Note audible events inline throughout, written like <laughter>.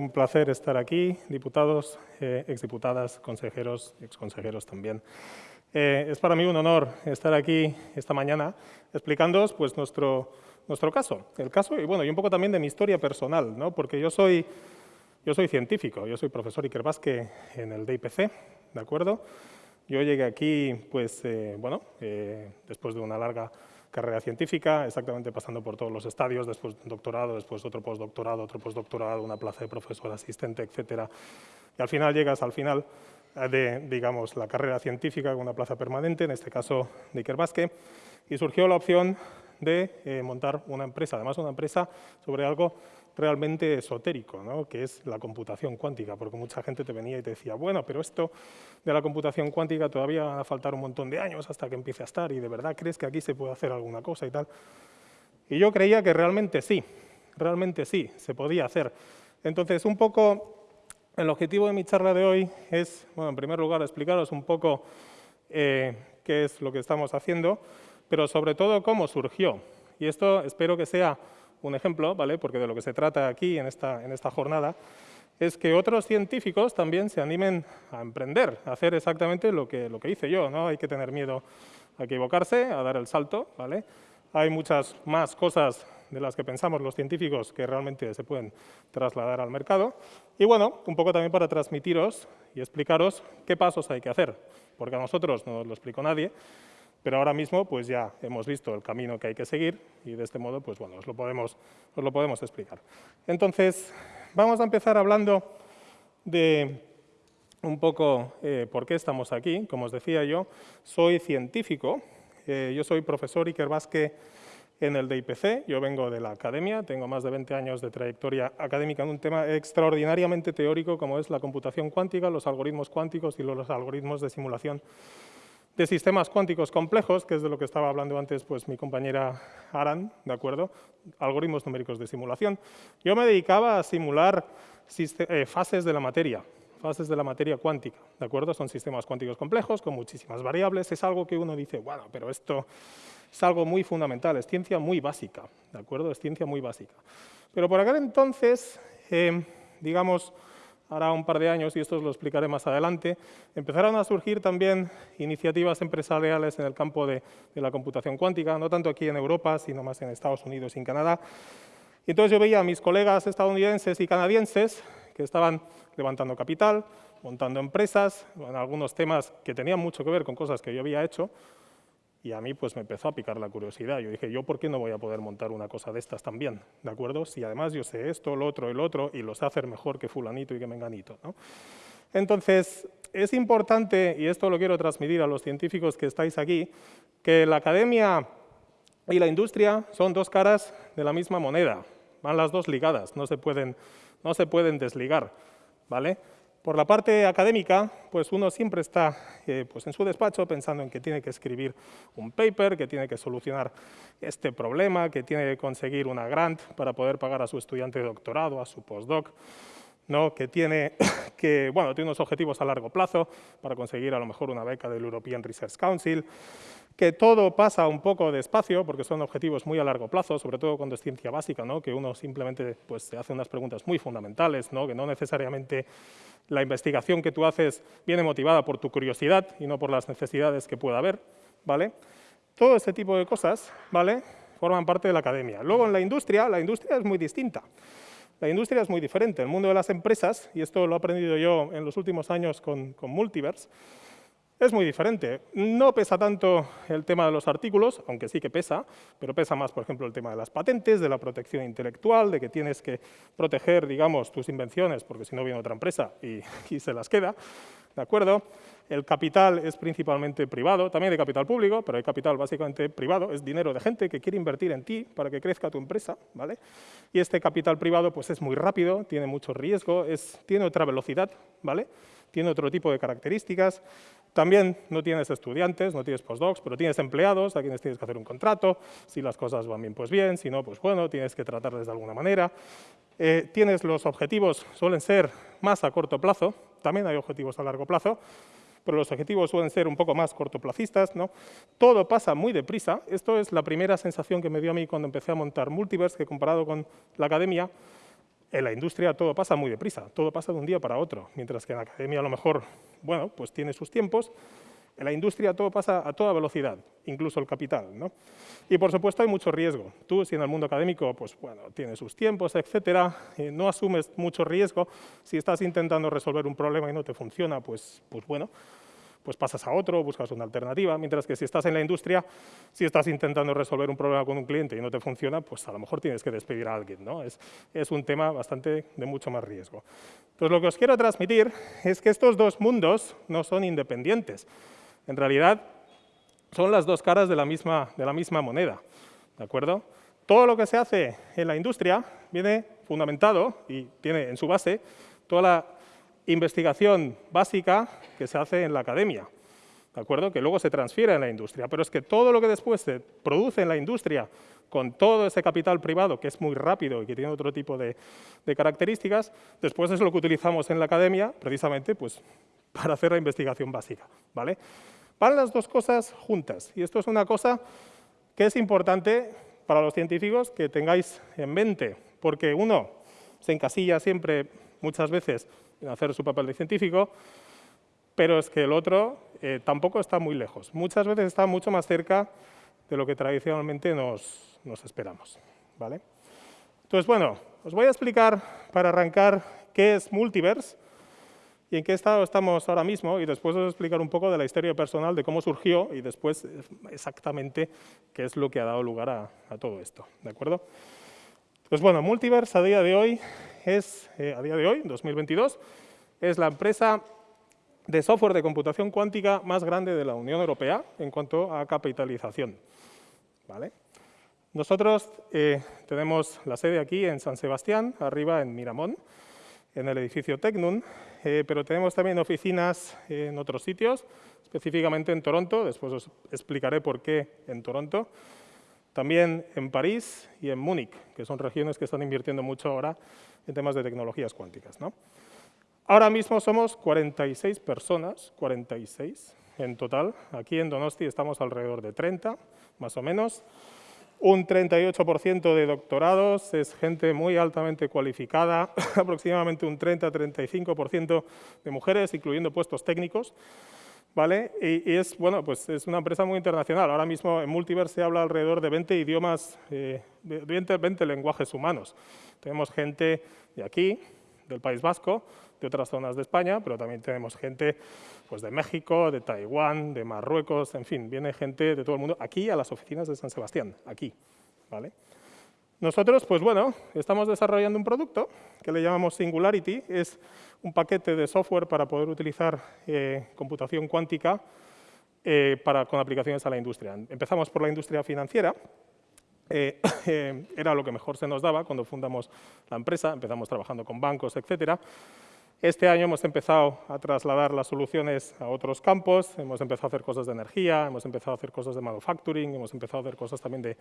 Un placer estar aquí, diputados, eh, exdiputadas, consejeros, exconsejeros también. Eh, es para mí un honor estar aquí esta mañana explicándoos pues, nuestro, nuestro caso, el caso y, bueno, y un poco también de mi historia personal, ¿no? porque yo soy, yo soy científico, yo soy profesor Iker Vázquez en el DIPC, ¿de acuerdo? Yo llegué aquí, pues, eh, bueno, eh, después de una larga carrera científica, exactamente pasando por todos los estadios, después doctorado, después otro postdoctorado, otro postdoctorado, una plaza de profesor asistente, etcétera. Y al final llegas al final de, digamos, la carrera científica con una plaza permanente, en este caso de Iker Vázquez, y surgió la opción de eh, montar una empresa, además una empresa sobre algo realmente esotérico, ¿no? que es la computación cuántica, porque mucha gente te venía y te decía, bueno, pero esto de la computación cuántica todavía va a faltar un montón de años hasta que empiece a estar, y de verdad crees que aquí se puede hacer alguna cosa y tal. Y yo creía que realmente sí, realmente sí, se podía hacer. Entonces, un poco el objetivo de mi charla de hoy es, bueno, en primer lugar, explicaros un poco eh, qué es lo que estamos haciendo, pero sobre todo cómo surgió. Y esto espero que sea un ejemplo, ¿vale? porque de lo que se trata aquí en esta, en esta jornada, es que otros científicos también se animen a emprender, a hacer exactamente lo que, lo que hice yo. ¿no? Hay que tener miedo a equivocarse, a dar el salto. ¿vale? Hay muchas más cosas de las que pensamos los científicos que realmente se pueden trasladar al mercado. Y bueno, un poco también para transmitiros y explicaros qué pasos hay que hacer, porque a nosotros no nos lo explicó nadie, pero ahora mismo pues ya hemos visto el camino que hay que seguir y de este modo pues bueno, os lo podemos, os lo podemos explicar. Entonces, vamos a empezar hablando de un poco eh, por qué estamos aquí. Como os decía yo, soy científico, eh, yo soy profesor Iker Vázquez en el DIPC, yo vengo de la academia, tengo más de 20 años de trayectoria académica en un tema extraordinariamente teórico como es la computación cuántica, los algoritmos cuánticos y los algoritmos de simulación de sistemas cuánticos complejos, que es de lo que estaba hablando antes pues, mi compañera Aran, ¿de acuerdo? Algoritmos numéricos de simulación. Yo me dedicaba a simular eh, fases de la materia, fases de la materia cuántica, ¿de acuerdo? Son sistemas cuánticos complejos con muchísimas variables, es algo que uno dice, bueno, pero esto es algo muy fundamental, es ciencia muy básica, ¿de acuerdo? Es ciencia muy básica. Pero por aquel entonces, eh, digamos, ahora un par de años, y esto os lo explicaré más adelante, empezaron a surgir también iniciativas empresariales en el campo de, la computación cuántica, no tanto aquí en Europa, sino más en Estados Unidos y en Canadá. Y entonces yo veía a mis colegas estadounidenses y canadienses que estaban levantando capital, montando empresas, en algunos temas que tenían mucho que ver con cosas que yo había hecho, y a mí pues me empezó a picar la curiosidad. Yo dije, ¿yo por qué no voy a poder montar una cosa de estas también? ¿De acuerdo? Si además yo sé esto, lo otro, el otro, y lo sé hacer mejor que fulanito y que menganito. Entonces, es importante, y esto lo quiero transmitir a los científicos que estáis aquí, que la academia y la industria son dos caras de la misma moneda. Van las dos ligadas, no se pueden, no se pueden desligar. ¿vale? Por la parte académica, pues uno siempre está eh, pues en su despacho pensando en que tiene que escribir un paper, que tiene que solucionar este problema, que tiene que conseguir una grant para poder pagar a su estudiante de doctorado, a su postdoc, ¿no? que, tiene, <coughs> que bueno, tiene unos objetivos a largo plazo para conseguir a lo mejor una beca del European Research Council, que todo pasa un poco despacio, porque son objetivos muy a largo plazo, sobre todo cuando es ciencia básica, ¿no? que uno simplemente pues, se hace unas preguntas muy fundamentales, ¿no? que no necesariamente la investigación que tú haces viene motivada por tu curiosidad y no por las necesidades que pueda haber. ¿vale? Todo ese tipo de cosas ¿vale? forman parte de la academia. Luego en la industria, la industria es muy distinta. La industria es muy diferente. El mundo de las empresas, y esto lo he aprendido yo en los últimos años con, con Multiverse, es muy diferente. No pesa tanto el tema de los artículos, aunque sí que pesa, pero pesa más, por ejemplo, el tema de las patentes, de la protección intelectual, de que tienes que proteger, digamos, tus invenciones, porque si no viene otra empresa <laughs> y, se las queda, ¿de acuerdo? El capital es principalmente privado, también hay capital público, pero hay capital básicamente privado, es dinero de gente que quiere invertir en ti para que crezca tu empresa, ¿vale? Y este capital privado pues es muy rápido, tiene mucho riesgo, es, tiene otra velocidad, ¿vale? Tiene otro tipo de características, también no tienes estudiantes, no tienes postdocs, pero tienes empleados a quienes tienes que hacer un contrato. Si las cosas van bien, pues bien. Si no, pues bueno, tienes que tratarles de alguna manera. Eh, tienes los objetivos, suelen ser más a corto plazo. También hay objetivos a largo plazo, pero los objetivos suelen ser un poco más cortoplacistas. ¿no? Todo pasa muy deprisa. Esto es la primera sensación que me dio a mí cuando empecé a montar Multiverse, que comparado con la academia, en la industria todo pasa muy deprisa, todo pasa de un día para otro, mientras que en la academia a lo mejor, bueno, pues tiene sus tiempos, en la industria todo pasa a toda velocidad, incluso el capital. ¿no? Y por supuesto hay mucho riesgo. Tú, si en el mundo académico, pues bueno, tienes sus tiempos, etcétera, no asumes mucho riesgo. Si estás intentando resolver un problema y no te funciona, pues, pues bueno, pues pasas a otro, buscas una alternativa, mientras que si estás en la industria, si estás intentando resolver un problema con un cliente y no te funciona, pues a lo mejor tienes que despedir a alguien. ¿no? Es, es un tema bastante de mucho más riesgo. Entonces, lo que os quiero transmitir es que estos dos mundos no son independientes. En realidad, son las dos caras de la misma, de la misma moneda. ¿De acuerdo? Todo lo que se hace en la industria viene fundamentado y tiene en su base toda la investigación básica que se hace en la academia, ¿de acuerdo? que luego se transfiere en la industria. Pero es que todo lo que después se produce en la industria con todo ese capital privado, que es muy rápido y que tiene otro tipo de, características, después es lo que utilizamos en la academia, precisamente pues, <laughs> para hacer la investigación básica. ¿vale? Van las dos cosas juntas, y esto es una cosa que es importante para los científicos que tengáis en mente, porque uno se encasilla siempre, muchas veces, hacer su papel de científico, pero es que el otro eh, tampoco está muy lejos. Muchas veces está mucho más cerca de lo que tradicionalmente nos, esperamos. ¿vale? Entonces, bueno, os voy a explicar para arrancar qué es Multiverse y en qué estado estamos ahora mismo, y después os explicar un poco de la historia personal, de cómo surgió, y después exactamente qué es lo que ha dado lugar a, todo esto. ¿De acuerdo? Pues bueno, Multiverse a día de hoy es, eh, a día de hoy, 2022, es la empresa de software de computación cuántica más grande de la Unión Europea en cuanto a capitalización. ¿Vale? Nosotros eh, tenemos la sede aquí en San Sebastián, arriba en Miramón, en el edificio Tecnun, eh, pero tenemos también oficinas en otros sitios, específicamente en Toronto, después os explicaré por qué en Toronto, también en París y en Múnich, que son regiones que están invirtiendo mucho ahora en temas de tecnologías cuánticas. ¿no? Ahora mismo somos 46 personas, 46 en total. Aquí en Donosti estamos alrededor de 30, más o menos. Un 38% de doctorados es gente muy altamente cualificada, <laughs> aproximadamente un 30-35% de mujeres, incluyendo puestos técnicos. ¿Vale? Y, es, bueno, pues es una empresa muy internacional. Ahora mismo en Multiverse se habla alrededor de 20 idiomas, eh, 20, 20 lenguajes humanos. Tenemos gente de aquí, del País Vasco, de otras zonas de España, pero también tenemos gente pues, de México, de Taiwán, de Marruecos, en fin, viene gente de todo el mundo aquí a las oficinas de San Sebastián, aquí. ¿vale? Nosotros, pues bueno, estamos desarrollando un producto que le llamamos Singularity, es un paquete de software para poder utilizar eh, computación cuántica eh, para, con aplicaciones a la industria. Empezamos por la industria financiera, eh, <coughs> era lo que mejor se nos daba cuando fundamos la empresa, empezamos trabajando con bancos, etcétera, este año hemos empezado a trasladar las soluciones a otros campos, hemos empezado a hacer cosas de energía, hemos empezado a hacer cosas de manufacturing, hemos empezado a hacer cosas también de,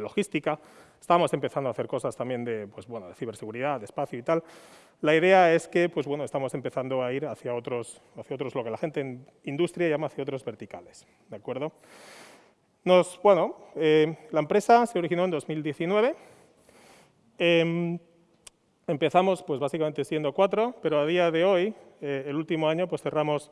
logística, estamos empezando a hacer cosas también de, pues, bueno, de ciberseguridad, de espacio y tal. La idea es que pues, bueno, estamos empezando a ir hacia otros, hacia otros, lo que la gente en industria llama hacia otros verticales. ¿de acuerdo? Nos, bueno, eh, la empresa se originó en 2019. Empezamos pues básicamente siendo cuatro, pero a día de hoy, eh, el último año, pues cerramos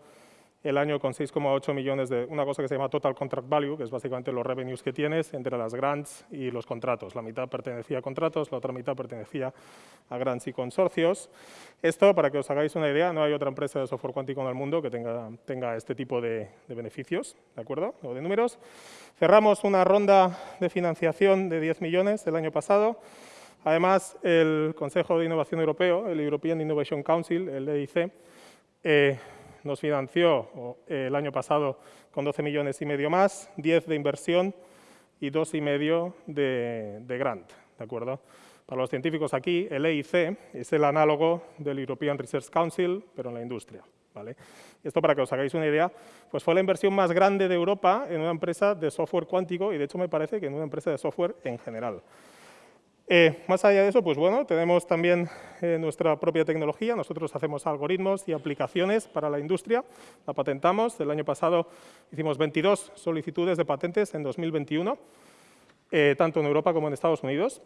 el año con 6,8 millones de una cosa que se llama Total Contract Value, que es básicamente los revenues que tienes entre las grants y los contratos. La mitad pertenecía a contratos, la otra mitad pertenecía a grants y consorcios. Esto, para que os hagáis una idea, no hay otra empresa de software cuántico en el mundo que tenga, tenga este tipo de, de beneficios, ¿de acuerdo? O de números. Cerramos una ronda de financiación de 10 millones el año pasado, Además, el Consejo de Innovación Europeo, el European Innovation Council, el EIC, eh, nos financió el año pasado con 12 millones y medio más, 10 de inversión y 2 y medio de, grant. ¿de acuerdo? Para los científicos aquí, el EIC es el análogo del European Research Council, pero en la industria. ¿vale? Esto para que os hagáis una idea, pues fue la inversión más grande de Europa en una empresa de software cuántico y de hecho me parece que en una empresa de software en general. Eh, más allá de eso, pues bueno, tenemos también eh, nuestra propia tecnología. Nosotros hacemos algoritmos y aplicaciones para la industria. La patentamos. El año pasado hicimos 22 solicitudes de patentes en 2021, eh, tanto en Europa como en Estados Unidos.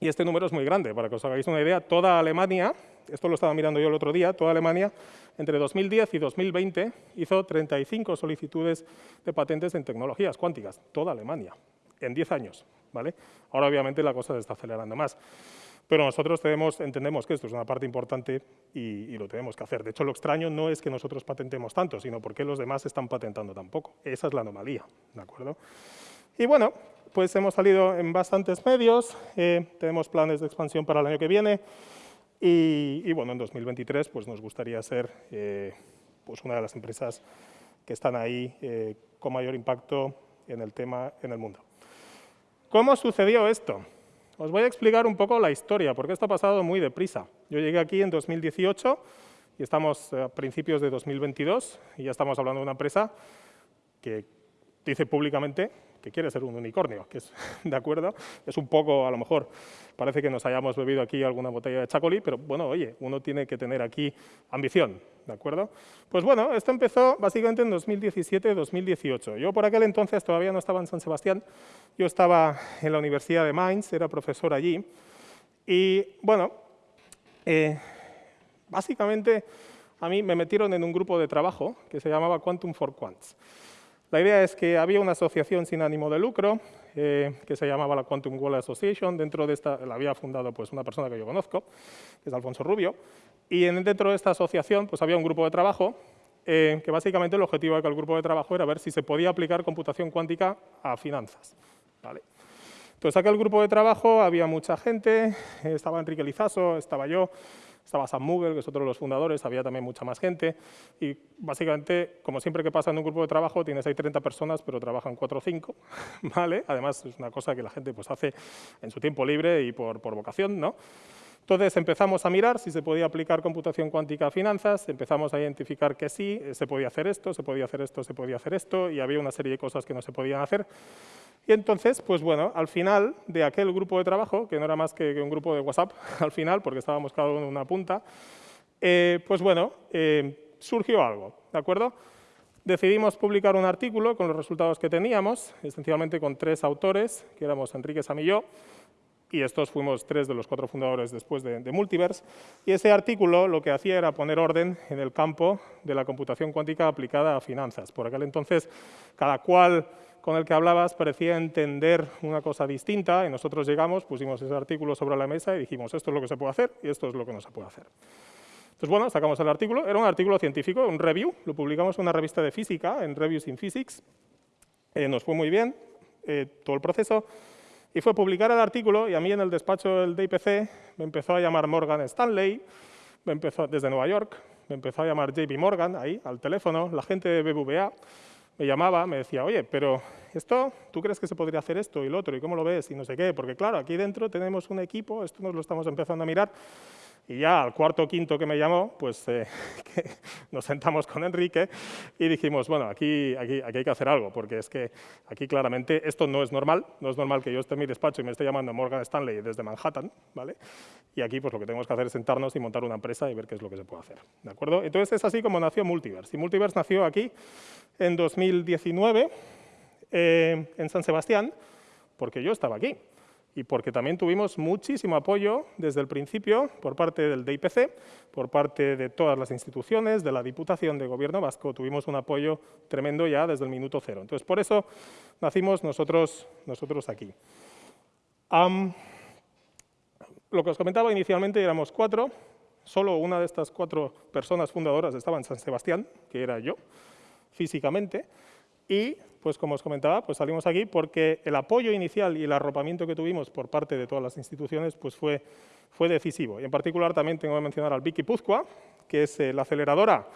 Y este número es muy grande, para que os hagáis una idea, toda Alemania, esto lo estaba mirando yo el otro día, toda Alemania entre 2010 y 2020 hizo 35 solicitudes de patentes en tecnologías cuánticas, toda Alemania, en 10 años. ¿vale? Ahora obviamente la cosa se está acelerando más. Pero nosotros entendemos que esto es una parte importante y, lo tenemos que hacer. De hecho, lo extraño no es que nosotros patentemos tanto, sino porque los demás están patentando tan poco. Esa es la anomalía, ¿de acuerdo? Y bueno, pues hemos salido en bastantes medios, eh, tenemos planes de expansión para el año que viene y, bueno, en 2023 pues nos gustaría ser eh, pues una de las empresas que están ahí eh, con mayor impacto en el tema en el mundo. ¿Cómo sucedió esto? Os voy a explicar un poco la historia, porque esto ha pasado muy deprisa. Yo llegué aquí en 2018 y estamos a principios de 2022 y ya estamos hablando de una empresa que dice públicamente que quiere ser un unicornio, que es, <laughs> ¿de acuerdo? Es un poco, a lo mejor, parece que nos hayamos bebido aquí alguna botella de chacolí, pero bueno, oye, uno tiene que tener aquí ambición, ¿de acuerdo? Pues bueno, esto empezó básicamente en 2017-2018. Yo por aquel entonces todavía no estaba en San Sebastián, yo estaba en la Universidad de Mainz, era profesor allí, y bueno, eh, básicamente a mí me metieron en un grupo de trabajo que se llamaba Quantum for Quants. La idea es que había una asociación sin ánimo de lucro eh, que se llamaba la Quantum World Association. Dentro de esta la había fundado pues, una persona que yo conozco, que es Alfonso Rubio. Y dentro de esta asociación pues, había un grupo de trabajo eh, que básicamente el objetivo de aquel grupo de trabajo era ver si se podía aplicar computación cuántica a finanzas. ¿vale? Entonces, aquel grupo de trabajo había mucha gente, estaba Enrique Lizaso, estaba yo, estaba Sam Mughel, que es otro de los fundadores, había también mucha más gente, y básicamente, como siempre que pasa en un grupo de trabajo, tienes ahí 30 personas, pero trabajan 4 o 5, <laughs> ¿vale? Además, es una cosa que la gente pues, hace en su tiempo libre y por, por vocación, ¿no? Entonces empezamos a mirar si se podía aplicar computación cuántica a finanzas, empezamos a identificar que sí, se podía hacer esto, se podía hacer esto, se podía hacer esto, y había una serie de cosas que no se podían hacer. Y entonces, pues bueno, al final de aquel grupo de trabajo, que no era más que un grupo de WhatsApp <laughs> al final, porque estábamos cada uno en una punta, eh, pues bueno, eh, surgió algo, ¿de acuerdo? Decidimos publicar un artículo con los resultados que teníamos, esencialmente con tres autores, que éramos Enrique Sam y yo, y estos fuimos tres de los cuatro fundadores después de, de, Multiverse, y ese artículo lo que hacía era poner orden en el campo de la computación cuántica aplicada a finanzas. Por aquel entonces, cada cual con el que hablabas parecía entender una cosa distinta y nosotros llegamos, pusimos ese artículo sobre la mesa y dijimos esto es lo que se puede hacer y esto es lo que no se puede hacer. Entonces, bueno, sacamos el artículo, era un artículo científico, un review, lo publicamos en una revista de física, en Reviews in Physics, eh, nos fue muy bien eh, todo el proceso, y fue publicar el artículo y a mí en el despacho del DIPC me empezó a llamar Morgan Stanley, me empezó, desde Nueva York, me empezó a llamar JP Morgan ahí, al teléfono, la gente de BBVA, me llamaba, me decía, oye, pero esto, ¿tú crees que se podría hacer esto y lo otro? ¿Y cómo lo ves? Y no sé qué, porque claro, aquí dentro tenemos un equipo, esto nos lo estamos empezando a mirar, y ya al cuarto o quinto que me llamó, pues eh, <laughs> nos sentamos con Enrique y dijimos, bueno, aquí, aquí, aquí, hay que hacer algo, porque es que aquí claramente esto no es normal, no es normal que yo esté en mi despacho y me esté llamando Morgan Stanley desde Manhattan, ¿vale? Y aquí pues lo que tenemos que hacer es sentarnos y montar una empresa y ver qué es lo que se puede hacer, ¿de acuerdo? Entonces es así como nació Multiverse. Y Multiverse nació aquí en 2019 eh, en San Sebastián, porque yo estaba aquí y porque también tuvimos muchísimo apoyo desde el principio por parte del DIPC, por parte de todas las instituciones, de la Diputación de Gobierno Vasco, tuvimos un apoyo tremendo ya desde el minuto cero. Entonces, por eso nacimos nosotros, nosotros aquí. lo que os comentaba inicialmente éramos cuatro, solo una de estas cuatro personas fundadoras estaba en San Sebastián, que era yo, físicamente, y pues como os comentaba, pues salimos aquí porque el apoyo inicial y el arropamiento que tuvimos por parte de todas las instituciones pues fue, fue decisivo. Y en particular también tengo que mencionar al BIC Guipúzcoa, que es eh, la aceleradora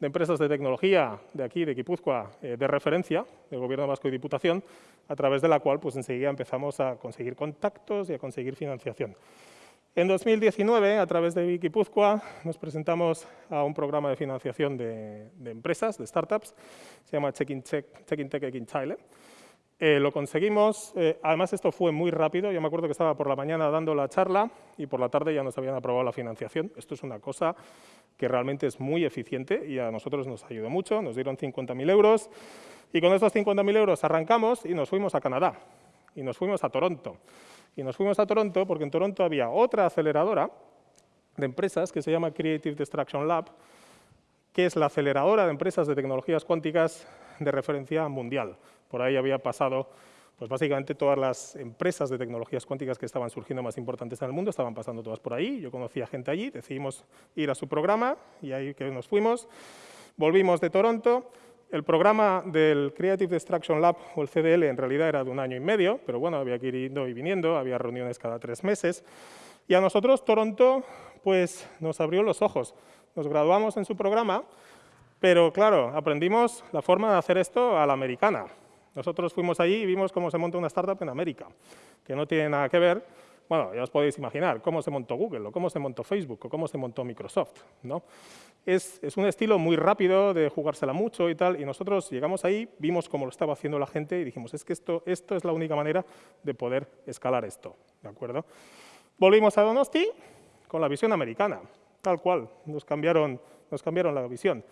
de empresas de tecnología de aquí, de Guipúzcoa, eh, de referencia del Gobierno Vasco y Diputación, a través de la cual pues enseguida empezamos a conseguir contactos y a conseguir financiación. En 2019, a través de Wikipuzcoa, nos presentamos a un programa de financiación de, empresas, de startups, se llama Check in, Check, Check in Chile. Eh, lo conseguimos, eh, además esto fue muy rápido, yo me acuerdo que estaba por la mañana dando la charla y por la tarde ya nos habían aprobado la financiación. Esto es una cosa que realmente es muy eficiente y a nosotros nos ayudó mucho, nos dieron 50.000 euros y con esos 50.000 euros arrancamos y nos fuimos a Canadá y nos fuimos a Toronto. Y nos fuimos a Toronto porque en Toronto había otra aceleradora de empresas que se llama Creative Destruction Lab, que es la aceleradora de empresas de tecnologías cuánticas de referencia mundial. Por ahí había pasado, pues básicamente todas las empresas de tecnologías cuánticas que estaban surgiendo más importantes en el mundo, estaban pasando todas por ahí, yo conocía gente allí, decidimos ir a su programa y ahí que nos fuimos. Volvimos de Toronto, el programa del Creative Destruction Lab, o el CDL, en realidad era de un año y medio, pero bueno, había que ir yendo y viniendo, había reuniones cada tres meses. Y a nosotros Toronto pues, nos abrió los ojos. Nos graduamos en su programa, pero claro, aprendimos la forma de hacer esto a la americana. Nosotros fuimos allí y vimos cómo se monta una startup en América, que no tiene nada que ver bueno, ya os podéis imaginar cómo se montó Google, o cómo se montó Facebook, o cómo se montó Microsoft. ¿no? Es, un estilo muy rápido de jugársela mucho y tal, y nosotros llegamos ahí, vimos cómo lo estaba haciendo la gente y dijimos, es que esto, esto es la única manera de poder escalar esto. ¿de acuerdo? Volvimos a Donosti con la visión americana, tal cual, nos cambiaron, nos cambiaron la visión.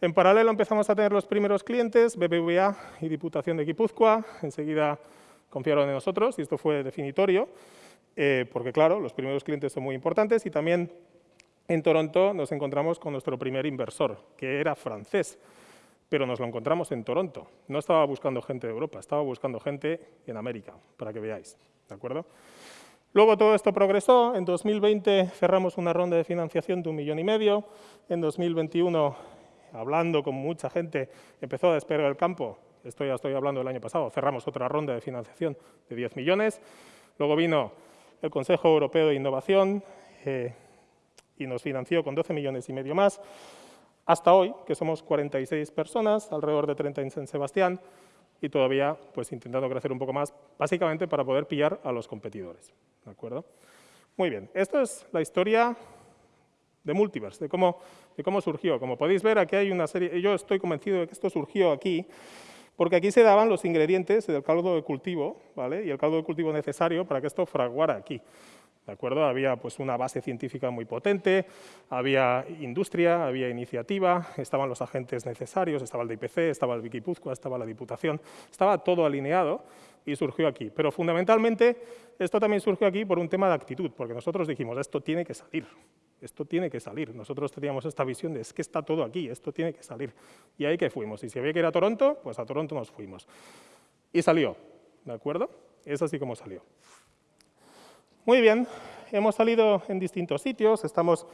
En paralelo empezamos a tener los primeros clientes, BBVA y Diputación de Guipúzcoa, enseguida confiaron en nosotros y esto fue definitorio. Eh, porque claro, los primeros clientes son muy importantes y también en Toronto nos encontramos con nuestro primer inversor, que era francés, pero nos lo encontramos en Toronto. No estaba buscando gente de Europa, estaba buscando gente en América, para que veáis, ¿de acuerdo? Luego todo esto progresó, en 2020 cerramos una ronda de financiación de un millón y medio, en 2021, hablando con mucha gente, empezó a despegar el campo, esto ya estoy hablando del año pasado, cerramos otra ronda de financiación de 10 millones, luego vino el Consejo Europeo de Innovación eh, y nos financió con 12 millones y medio más, hasta hoy, que somos 46 personas, alrededor de 30 en San Sebastián, y todavía pues, intentando crecer un poco más, básicamente para poder pillar a los competidores. ¿De acuerdo? Muy bien, esta es la historia de Multiverse, de cómo, de cómo surgió. Como podéis ver, aquí hay una serie, yo estoy convencido de que esto surgió aquí, porque aquí se daban los ingredientes del caldo de cultivo ¿vale? y el caldo de cultivo necesario para que esto fraguara aquí. ¿De acuerdo? Había pues, una base científica muy potente, había industria, había iniciativa, estaban los agentes necesarios, estaba el DIPC, estaba el Wikipuzcoa, estaba la Diputación, estaba todo alineado y surgió aquí. Pero fundamentalmente esto también surgió aquí por un tema de actitud, porque nosotros dijimos, esto tiene que salir, esto tiene que salir. Nosotros teníamos esta visión de, es que está todo aquí, esto tiene que salir. Y ahí que fuimos. Y si había que ir a Toronto, pues a Toronto nos fuimos. Y salió, ¿de acuerdo? Es así como salió. Muy bien, hemos salido en distintos sitios, estamos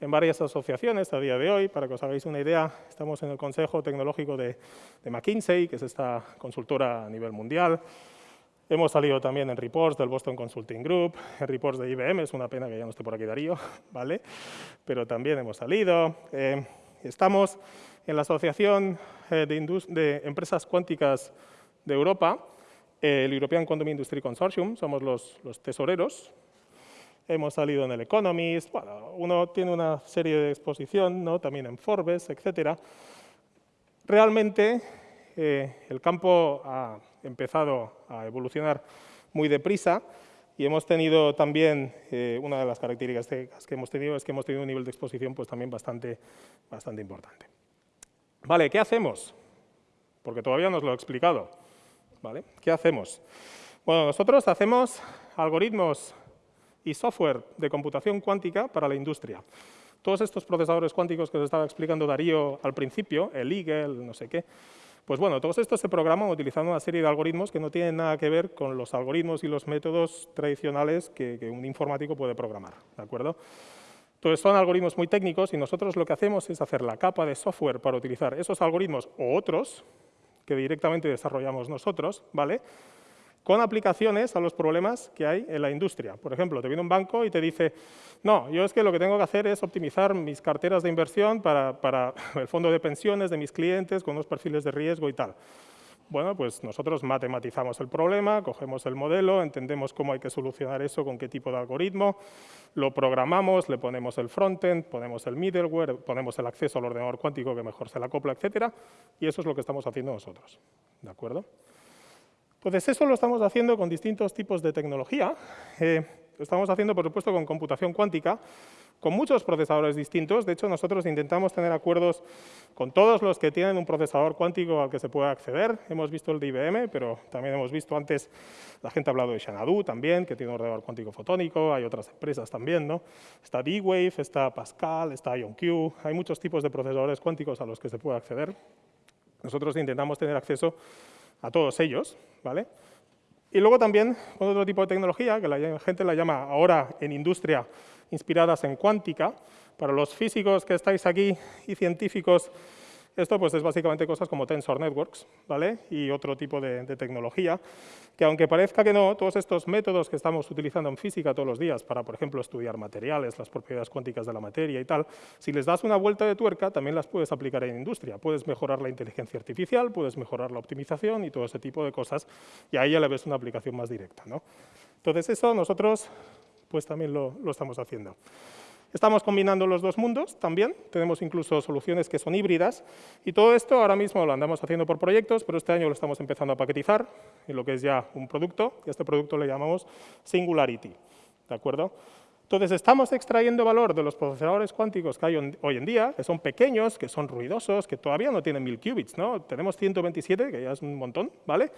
en varias asociaciones a día de hoy. Para que os hagáis una idea, estamos en el Consejo Tecnológico de, de McKinsey, que es esta consultora a nivel mundial. Hemos salido también en reports del Boston Consulting Group, en reports de IBM, es una pena que ya no esté por aquí Darío, <laughs> ¿vale? pero también hemos salido. Eh, estamos en la Asociación eh, de, Empresas Cuánticas de Europa, el European Quantum Industry Consortium, somos los, los tesoreros. Hemos salido en el Economist, bueno, uno tiene una serie de exposición, ¿no? también en Forbes, etc. Realmente eh, el campo ha empezado a evolucionar muy deprisa y hemos tenido también, eh, una de las características que hemos tenido es que hemos tenido un nivel de exposición pues, también bastante, bastante importante. Vale, ¿qué hacemos? Porque todavía no os lo he explicado. ¿Vale? ¿Qué hacemos? Bueno, nosotros hacemos algoritmos y software de computación cuántica para la industria. Todos estos procesadores cuánticos que os estaba explicando Darío al principio, el Eagle, no sé qué, pues bueno, todos estos se programan utilizando una serie de algoritmos que no tienen nada que ver con los algoritmos y los métodos tradicionales que, un informático puede programar, ¿de acuerdo? Entonces son algoritmos muy técnicos y nosotros lo que hacemos es hacer la capa de software para utilizar esos algoritmos o otros que directamente desarrollamos nosotros, ¿vale? Con aplicaciones a los problemas que hay en la industria. Por ejemplo, te viene un banco y te dice, no, yo es que lo que tengo que hacer es optimizar mis carteras de inversión para, <laughs> el fondo de pensiones de mis clientes con unos perfiles de riesgo y tal. Bueno, pues nosotros matematizamos el problema, cogemos el modelo, entendemos cómo hay que solucionar eso, con qué tipo de algoritmo, lo programamos, le ponemos el frontend, ponemos el middleware, ponemos el acceso al ordenador cuántico que mejor se la acopla, etcétera, y eso es lo que estamos haciendo nosotros. ¿De acuerdo? Entonces, eso lo estamos haciendo con distintos tipos de tecnología. Eh, estamos haciendo, por supuesto, con computación cuántica, con muchos procesadores distintos. De hecho, nosotros intentamos tener acuerdos con todos los que tienen un procesador cuántico al que se pueda acceder. Hemos visto el de IBM, pero también hemos visto antes, la gente ha hablado de Xanadu también, que tiene un ordenador cuántico fotónico, hay otras empresas también, ¿no? Está D-Wave, está Pascal, está IonQ, hay muchos tipos de procesadores cuánticos a los que se puede acceder. Nosotros intentamos tener acceso a todos ellos, ¿vale? Y luego también con otro tipo de tecnología, que la gente la llama ahora en industria inspiradas en cuántica. Para los físicos que estáis aquí y científicos, esto pues es básicamente cosas como Tensor Networks ¿vale? y otro tipo de, tecnología, que aunque parezca que no, todos estos métodos que estamos utilizando en física todos los días para, por ejemplo, estudiar materiales, las propiedades cuánticas de la materia y tal, si les das una vuelta de tuerca, también las puedes aplicar en industria. Puedes mejorar la inteligencia artificial, puedes mejorar la optimización y todo ese tipo de cosas, y ahí ya le ves una aplicación más directa. ¿no? Entonces eso nosotros pues también lo, estamos haciendo. Estamos combinando los dos mundos también, tenemos incluso soluciones que son híbridas, y todo esto ahora mismo lo andamos haciendo por proyectos, pero este año lo estamos empezando a paquetizar en lo que es ya un producto, y a este producto le llamamos Singularity. ¿De acuerdo? Entonces, estamos extrayendo valor de los procesadores cuánticos que hay hoy en día, que son pequeños, que son ruidosos, que todavía no tienen 1000 qubits, ¿no? Tenemos 127, que ya es un montón, ¿vale?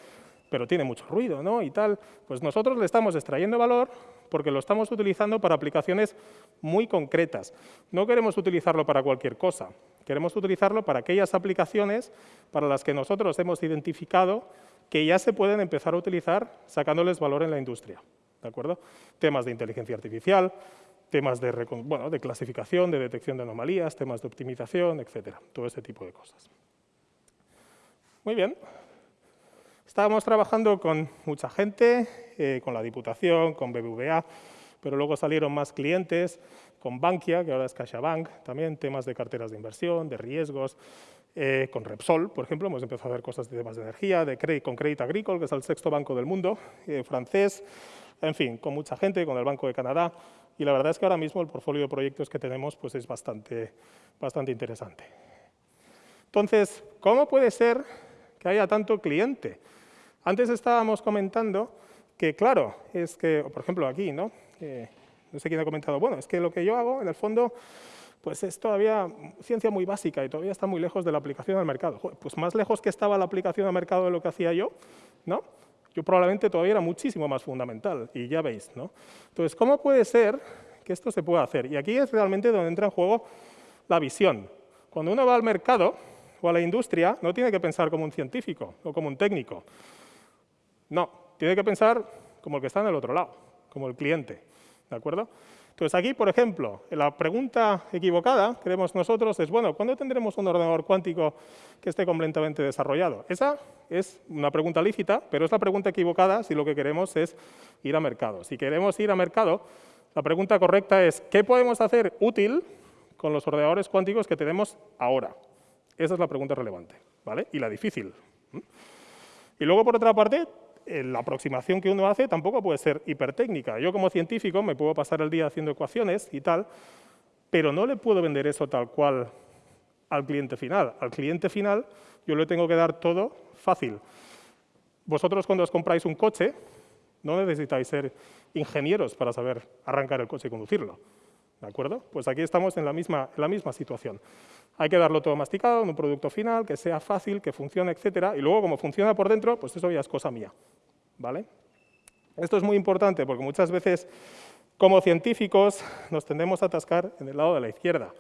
Pero tiene mucho ruido, ¿no? Y tal. Pues nosotros le estamos extrayendo valor porque lo estamos utilizando para aplicaciones muy concretas. No queremos utilizarlo para cualquier cosa, queremos utilizarlo para aquellas aplicaciones para las que nosotros hemos identificado que ya se pueden empezar a utilizar sacándoles valor en la industria. ¿De acuerdo? Temas de inteligencia artificial, temas de, bueno, de clasificación, de detección de anomalías, temas de optimización, etcétera, todo ese tipo de cosas. Muy bien. Estábamos trabajando con mucha gente, eh, con la Diputación, con BBVA, pero luego salieron más clientes, con Bankia, que ahora es CaixaBank, también temas de carteras de inversión, de riesgos, eh, con Repsol, por ejemplo, hemos empezado a hacer cosas de temas de energía, de con Crédit Agricole, que es el sexto banco del mundo, eh, francés, en fin, con mucha gente, con el Banco de Canadá, y la verdad es que ahora mismo el portfolio de proyectos que tenemos pues es bastante, bastante interesante. Entonces, ¿cómo puede ser que haya tanto cliente? Antes estábamos comentando que, claro, es que, por ejemplo, aquí, ¿no? no sé quién ha comentado, bueno, es que lo que yo hago, en el fondo, pues es todavía ciencia muy básica y todavía está muy lejos de la aplicación al mercado. pues más lejos que estaba la aplicación al mercado de lo que hacía yo, ¿no? Yo probablemente todavía era muchísimo más fundamental, y ya veis, ¿no? Entonces, ¿cómo puede ser que esto se pueda hacer? Y aquí es realmente donde entra en juego la visión. Cuando uno va al mercado o a la industria, no tiene que pensar como un científico o como un técnico, no, tiene que pensar como el que está en el otro lado, como el cliente. ¿De acuerdo? Entonces aquí, por ejemplo, la pregunta equivocada, creemos nosotros, es, bueno, ¿cuándo tendremos un ordenador cuántico que esté completamente desarrollado? Esa es una pregunta lícita, pero es la pregunta equivocada si lo que queremos es ir a mercado. Si queremos ir a mercado, la pregunta correcta es, ¿qué podemos hacer útil con los ordenadores cuánticos que tenemos ahora? Esa es la pregunta relevante, ¿vale? Y la difícil. Y luego, por otra parte, la aproximación que uno hace tampoco puede ser hipertécnica. Yo como científico me puedo pasar el día haciendo ecuaciones y tal, pero no le puedo vender eso tal cual al cliente final. Al cliente final yo le tengo que dar todo fácil. Vosotros cuando os compráis un coche, no necesitáis ser ingenieros para saber arrancar el coche y conducirlo. ¿De acuerdo? Pues aquí estamos en la misma, situación. Hay que darlo todo masticado en un producto final, que sea fácil, que funcione, etcétera, y luego como funciona por dentro, pues eso ya es cosa mía. ¿vale? Esto es muy importante porque muchas veces como científicos nos tendemos a atascar en el lado de la izquierda,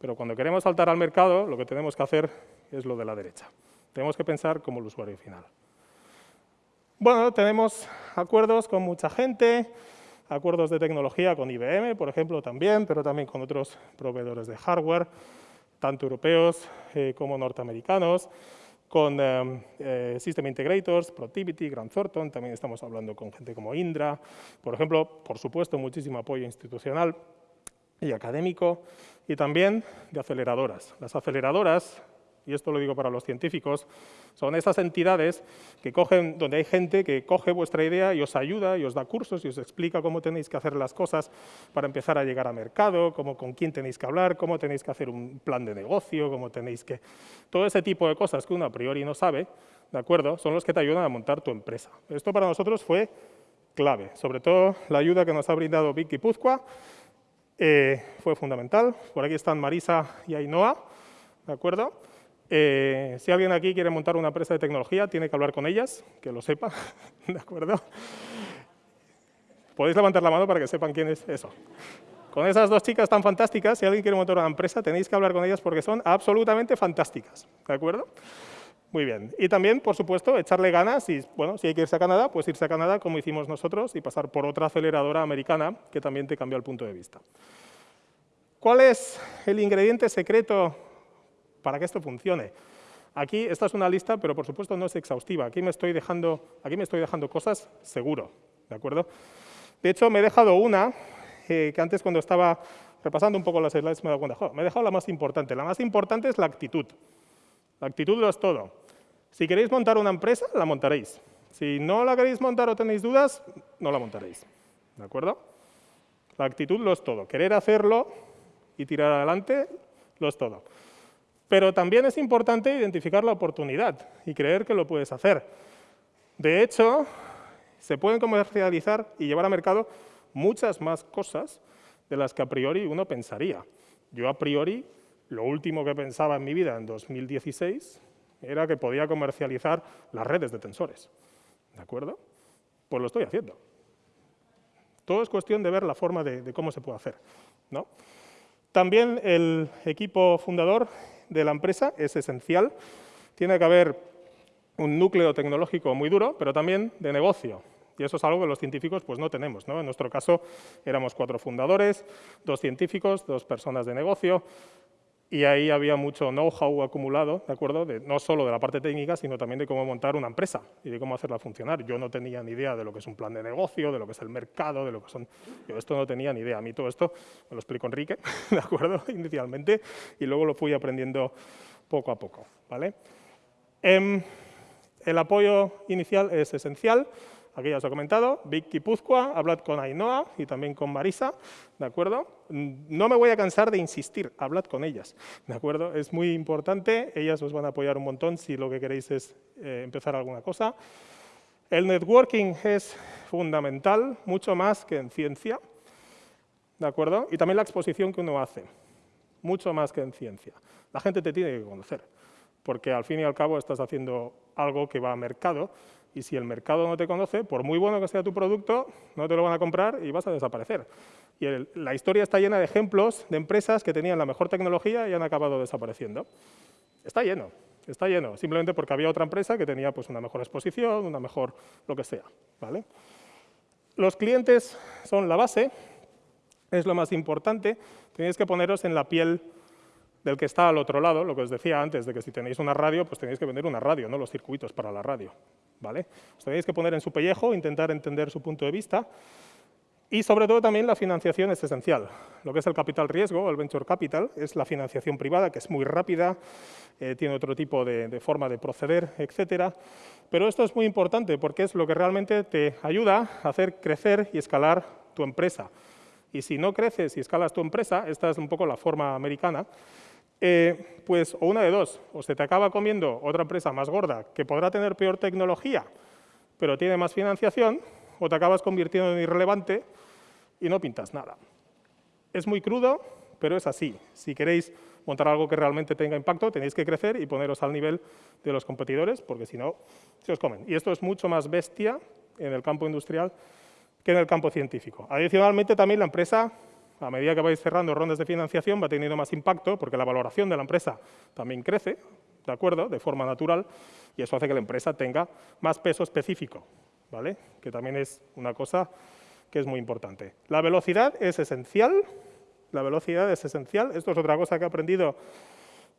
pero cuando queremos saltar al mercado lo que tenemos que hacer es lo de la derecha. Tenemos que pensar como el usuario final. Bueno, tenemos acuerdos con mucha gente, acuerdos de tecnología con IBM, por ejemplo, también, pero también con otros proveedores de hardware, tanto europeos eh, como norteamericanos con eh, eh, System Integrators, Productivity, Grant Thornton, también estamos hablando con gente como Indra, por ejemplo, por supuesto, muchísimo apoyo institucional y académico, y también de aceleradoras. Las aceleradoras y esto lo digo para los científicos, son esas entidades que cogen, donde hay gente que coge vuestra idea y os ayuda y os da cursos y os explica cómo tenéis que hacer las cosas para empezar a llegar a mercado, cómo, con quién tenéis que hablar, cómo tenéis que hacer un plan de negocio, cómo tenéis que... Todo ese tipo de cosas que uno a priori no sabe, ¿de acuerdo? Son los que te ayudan a montar tu empresa. Esto para nosotros fue clave. Sobre todo la ayuda que nos ha brindado Vicky Puzcoa eh, fue fundamental. Por aquí están Marisa y Ainhoa, ¿de acuerdo? Eh, si alguien aquí quiere montar una empresa de tecnología, tiene que hablar con ellas, que lo sepa, <laughs> ¿de acuerdo? Podéis levantar la mano para que sepan quién es eso. Con esas dos chicas tan fantásticas, si alguien quiere montar una empresa, tenéis que hablar con ellas porque son absolutamente fantásticas, ¿de acuerdo? Muy bien. Y también, por supuesto, echarle ganas y, bueno, si hay que irse a Canadá, pues irse a Canadá como hicimos nosotros y pasar por otra aceleradora americana que también te cambió el punto de vista. ¿Cuál es el ingrediente secreto para que esto funcione? Aquí, esta es una lista, pero por supuesto no es exhaustiva. Aquí me estoy dejando, aquí me estoy dejando cosas seguro, ¿de acuerdo? De hecho, me he dejado una eh, que antes cuando estaba repasando un poco las slides me he dado cuenta, me he dejado la más importante. La más importante es la actitud. La actitud lo es todo. Si queréis montar una empresa, la montaréis. Si no la queréis montar o tenéis dudas, no la montaréis. ¿De acuerdo? La actitud lo es todo. Querer hacerlo y tirar adelante lo es todo. Pero también es importante identificar la oportunidad y creer que lo puedes hacer. De hecho, se pueden comercializar y llevar a mercado muchas más cosas de las que a priori uno pensaría. Yo a priori lo último que pensaba en mi vida en 2016 era que podía comercializar las redes de tensores. ¿De acuerdo? Pues lo estoy haciendo. Todo es cuestión de ver la forma de, cómo se puede hacer. ¿no? También el equipo fundador de la empresa es esencial. Tiene que haber un núcleo tecnológico muy duro, pero también de negocio. Y eso es algo que los científicos pues, no tenemos. ¿no? En nuestro caso éramos cuatro fundadores, dos científicos, dos personas de negocio, y ahí había mucho know-how acumulado, ¿de acuerdo? no solo de la parte técnica, sino también de cómo montar una empresa y de cómo hacerla funcionar. Yo no tenía ni idea de lo que es un plan de negocio, de lo que es el mercado, de lo que son... Yo esto no tenía ni idea. A mí todo esto me lo explicó Enrique, <laughs> ¿de acuerdo? <laughs> Inicialmente, y luego lo fui aprendiendo poco a poco, ¿vale? Em, el apoyo inicial es esencial. Aquí ya os he comentado, Vicky Puzcoa, hablad con Ainhoa y también con Marisa, ¿de acuerdo? No me voy a cansar de insistir, hablad con ellas, ¿de acuerdo? Es muy importante, ellas os van a apoyar un montón si lo que queréis es eh, empezar alguna cosa. El networking es fundamental, mucho más que en ciencia, ¿de acuerdo? Y también la exposición que uno hace, mucho más que en ciencia. La gente te tiene que conocer, porque al fin y al cabo estás haciendo algo que va a mercado y si el mercado no te conoce, por muy bueno que sea tu producto, no te lo van a comprar y vas a desaparecer. Y la historia está llena de ejemplos de empresas que tenían la mejor tecnología y han acabado desapareciendo. Está lleno, está lleno, simplemente porque había otra empresa que tenía pues, una mejor exposición, una mejor lo que sea. ¿vale? Los clientes son la base, es lo más importante, tenéis que poneros en la piel del que está al otro lado, lo que os decía antes, de que si tenéis una radio, pues tenéis que vender una radio, no los circuitos para la radio. ¿vale? Os tenéis que poner en su pellejo, intentar entender su punto de vista, y sobre todo también la financiación es esencial. Lo que es el capital riesgo, el venture capital, es la financiación privada, que es muy rápida, eh, tiene otro tipo de, de, forma de proceder, etcétera. Pero esto es muy importante porque es lo que realmente te ayuda a hacer crecer y escalar tu empresa. Y si no creces y escalas tu empresa, esta es un poco la forma americana, eh, pues o una de dos, o se te acaba comiendo otra empresa más gorda que podrá tener peor tecnología, pero tiene más financiación, o te acabas convirtiendo en irrelevante y no pintas nada. Es muy crudo, pero es así. Si queréis montar algo que realmente tenga impacto, tenéis que crecer y poneros al nivel de los competidores, porque si no, se os comen. Y esto es mucho más bestia en el campo industrial que en el campo científico. Adicionalmente, también la empresa a medida que vais cerrando rondas de financiación va teniendo más impacto porque la valoración de la empresa también crece, ¿de acuerdo?, de forma natural, y eso hace que la empresa tenga más peso específico, ¿vale?, que también es una cosa que es muy importante. La velocidad es esencial, la velocidad es esencial, esto es otra cosa que he aprendido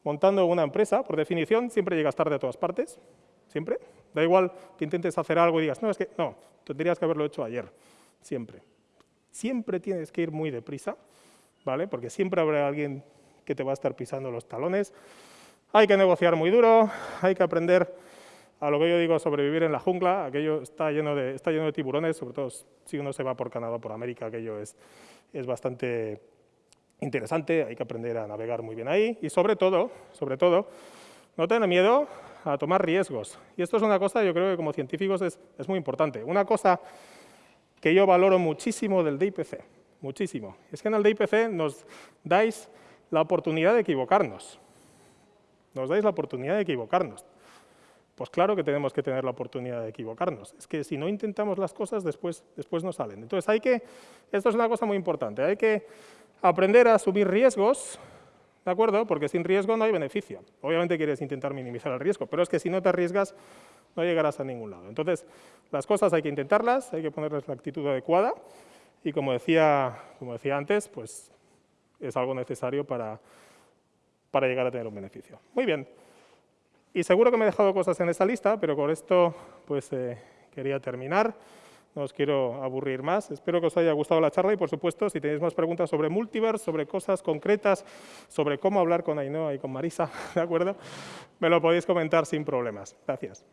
montando una empresa, por definición siempre llegas tarde a todas partes, siempre, da igual que intentes hacer algo y digas, no, es que no, tendrías que haberlo hecho ayer, siempre. Siempre tienes que ir muy deprisa, ¿vale? Porque siempre habrá alguien que te va a estar pisando los talones. Hay que negociar muy duro, hay que aprender a lo que yo digo sobrevivir en la jungla, aquello está lleno de, está lleno de tiburones, sobre todo si uno se va por Canadá, por América, aquello es, es bastante interesante, hay que aprender a navegar muy bien ahí y sobre todo, sobre todo, no tener miedo a tomar riesgos. Y esto es una cosa, yo creo que como científicos es, es muy importante. Una cosa que yo valoro muchísimo del DIPC, muchísimo. Es que en el DIPC nos dais la oportunidad de equivocarnos. Nos dais la oportunidad de equivocarnos. Pues claro que tenemos que tener la oportunidad de equivocarnos. Es que si no intentamos las cosas, después, después no salen. Entonces hay que, esto es una cosa muy importante, hay que aprender a asumir riesgos, ¿de acuerdo? Porque sin riesgo no hay beneficio. Obviamente quieres intentar minimizar el riesgo, pero es que si no te arriesgas, no llegarás a ningún lado. Entonces, las cosas hay que intentarlas, hay que ponerles la actitud adecuada y como decía, como decía antes, pues es algo necesario para, para llegar a tener un beneficio. Muy bien. Y seguro que me he dejado cosas en esta lista, pero con esto pues eh, quería terminar. No os quiero aburrir más. Espero que os haya gustado la charla y, por supuesto, si tenéis más preguntas sobre Multiverse, sobre cosas concretas, sobre cómo hablar con Ainhoa y con Marisa, <laughs> ¿de acuerdo? Me lo podéis comentar sin problemas. Gracias.